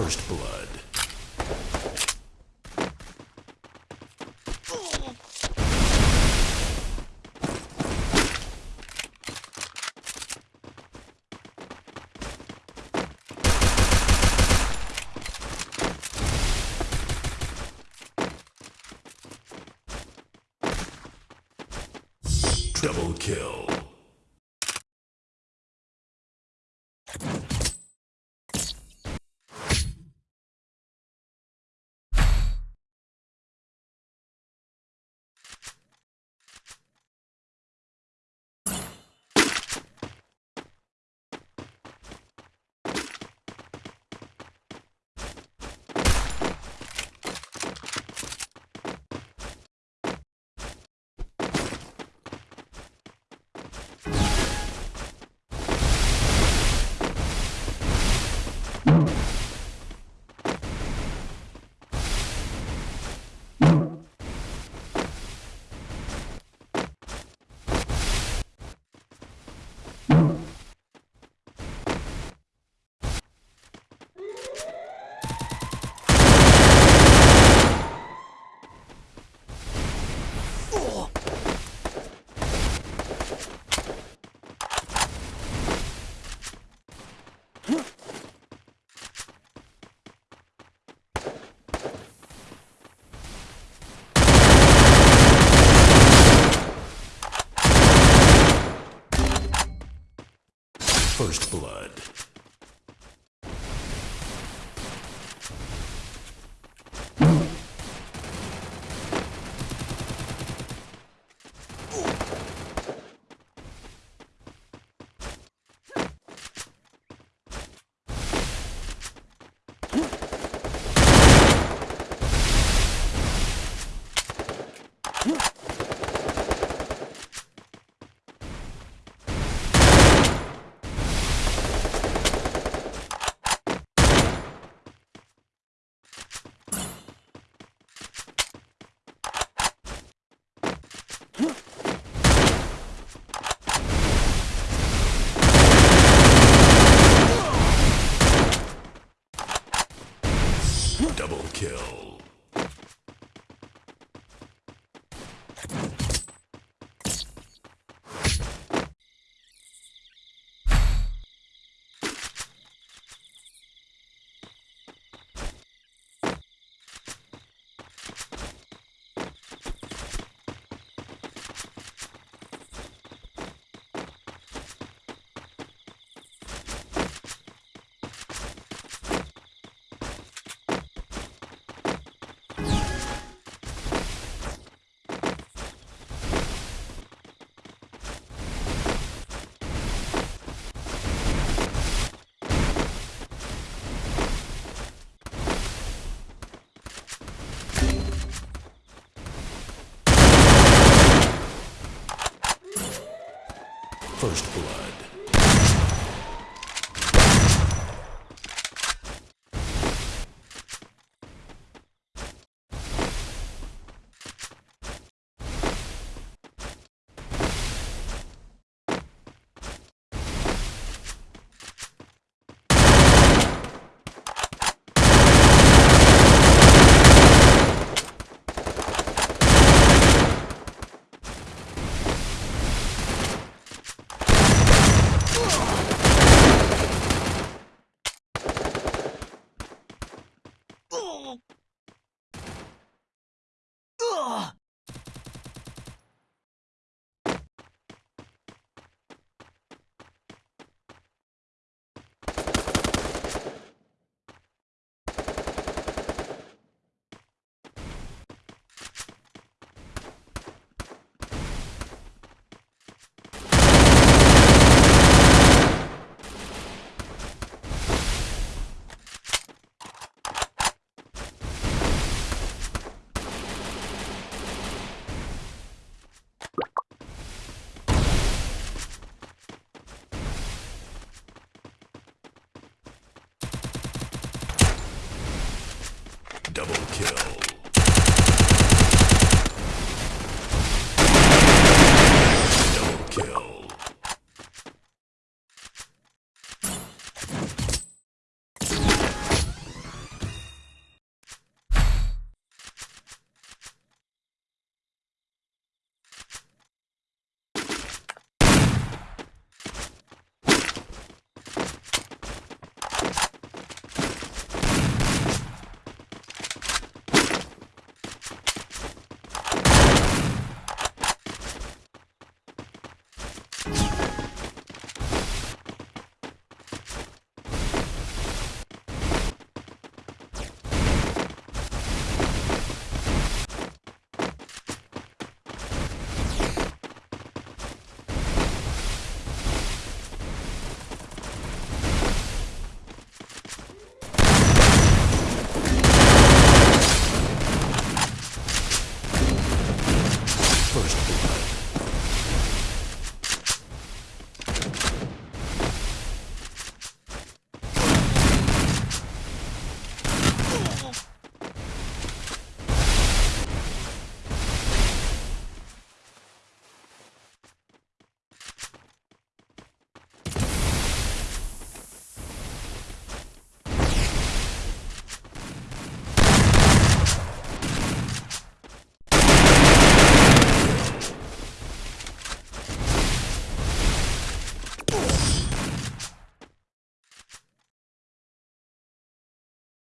First blood. Double kill. First blood. Double kill. First blood. Double kill. Double kill.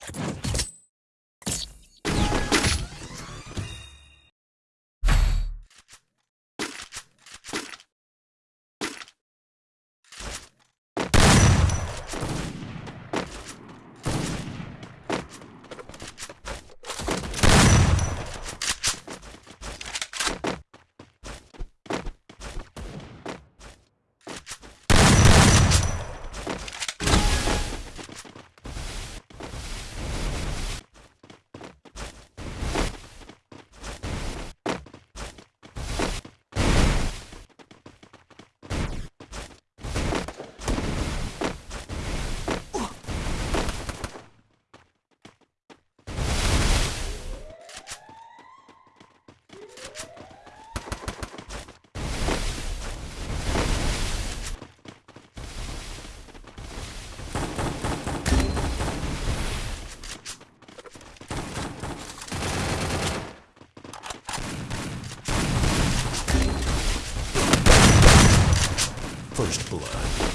First blood.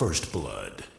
First blood.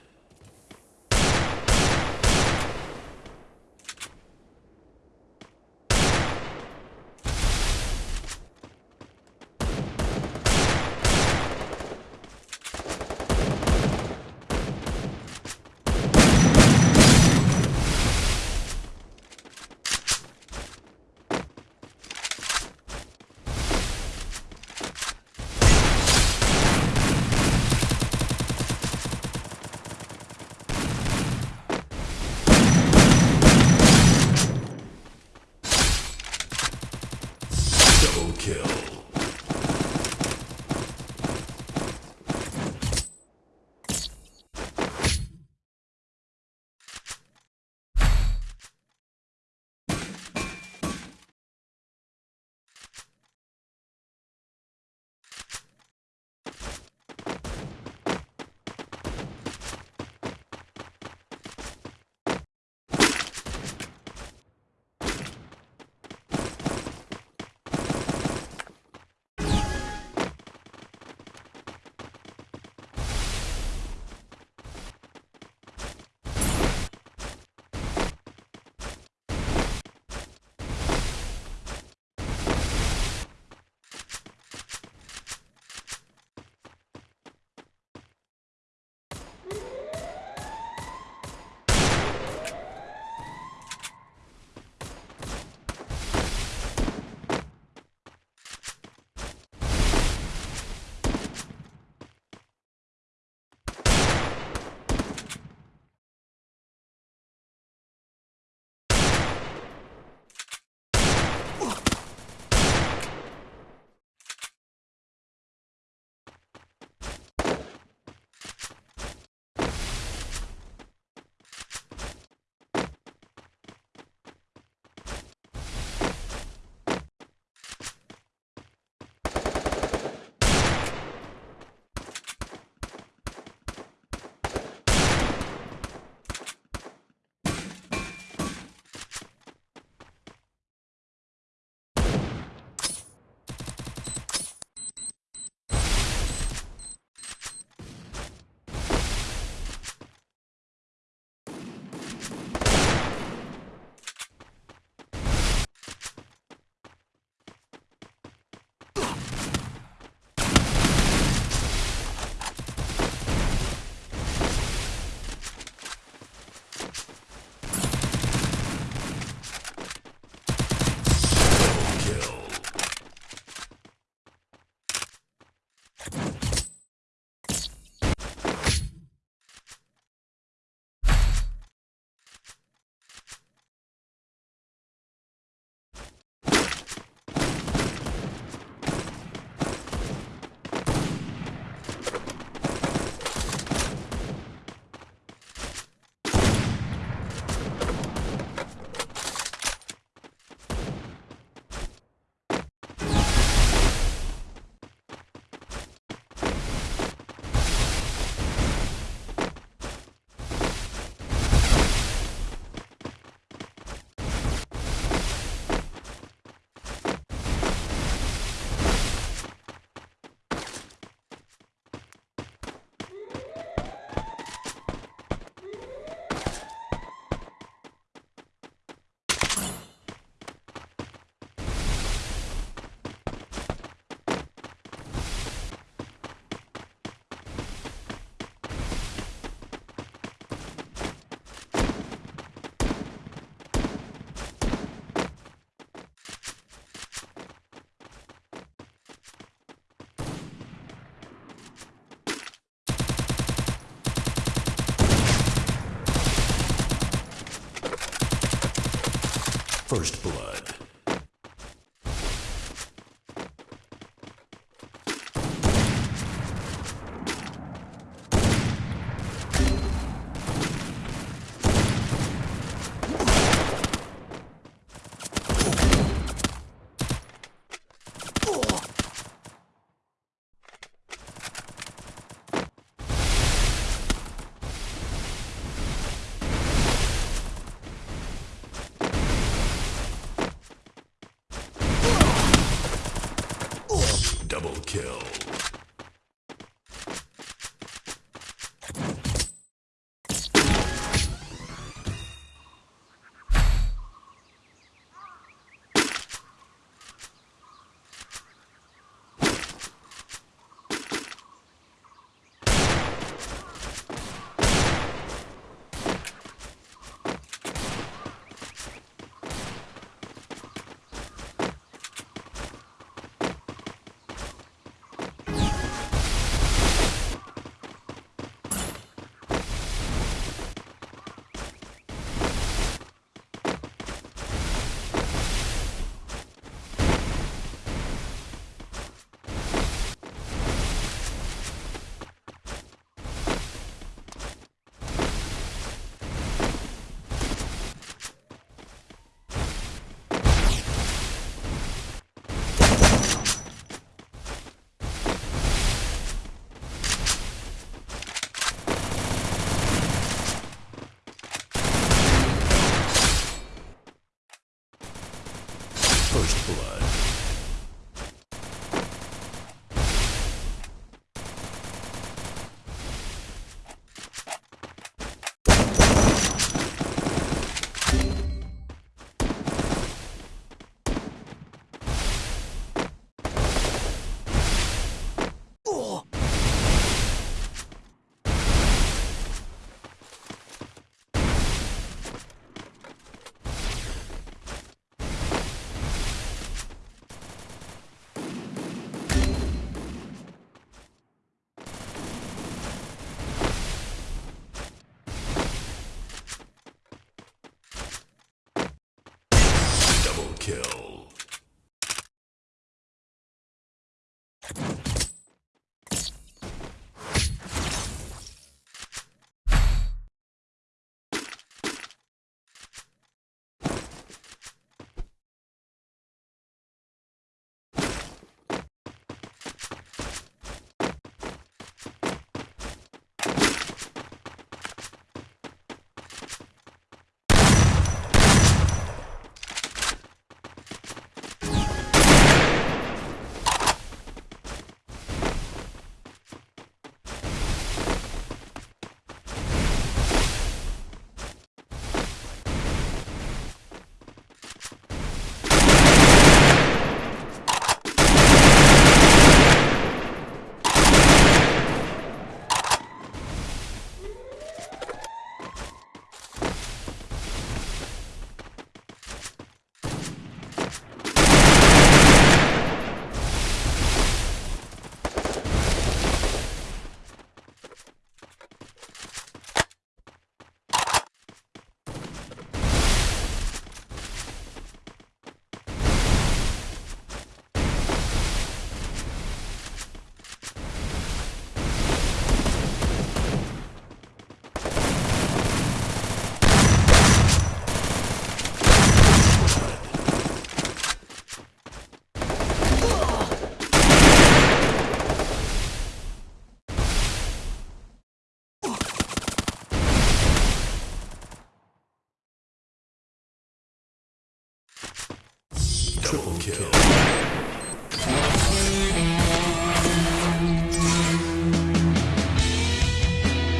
First blood.